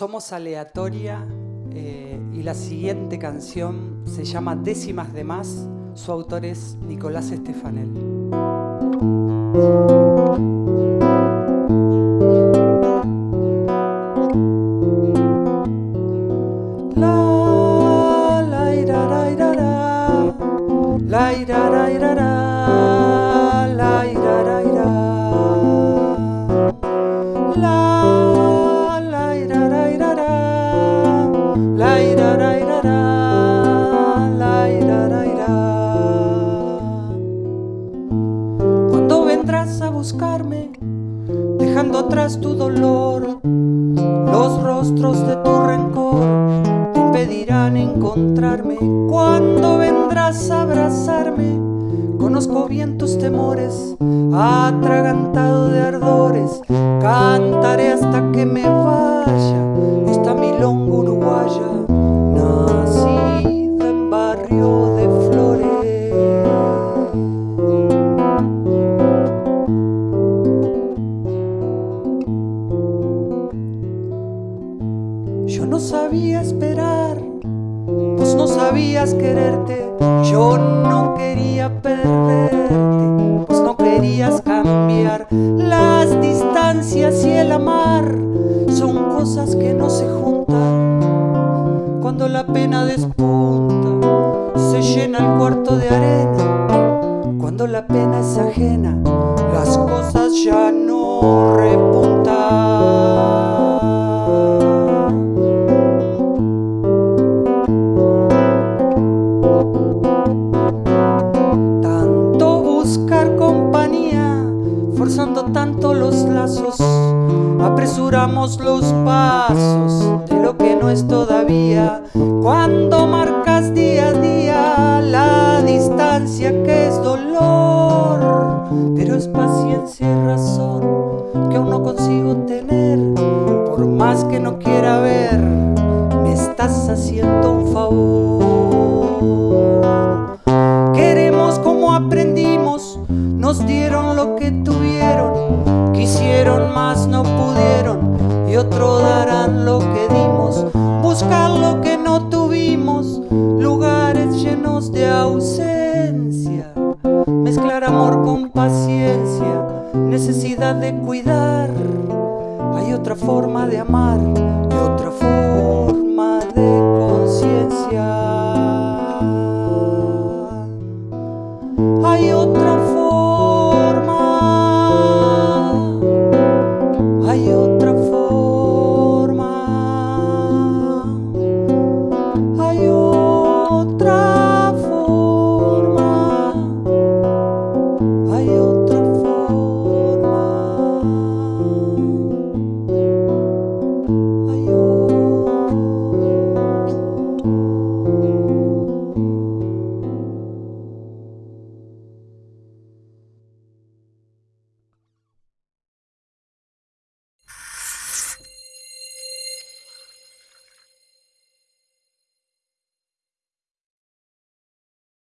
Somos Aleatoria eh, y la siguiente canción se llama Décimas de Más. Su autor es Nicolás Estefanel. La, la, ira, ra, ira, ra. la, ira, atrás tu dolor, los rostros de tu rencor te impedirán encontrarme. Cuando vendrás a abrazarme, conozco bien tus temores, atragantado de ardores, cantaré hasta que me sabía esperar, vos no sabías quererte, yo no quería perderte, vos no querías cambiar. Las distancias y el amar son cosas que no se juntan. Cuando la pena despunta, se llena el cuarto de arena. Cuando la pena es ajena, las cosas ya no repuntan. Tanto los lazos, apresuramos los pasos de lo que no es todavía. Cuando marcas día a día la distancia que es dolor, pero es paciencia y razón que aún no consigo tener, por más que no quiera no pudieron y otro darán lo que dimos, buscar lo que no tuvimos, lugares llenos de ausencia, mezclar amor con paciencia, necesidad de cuidar, hay otra forma de amar y otra forma de conciencia. はよと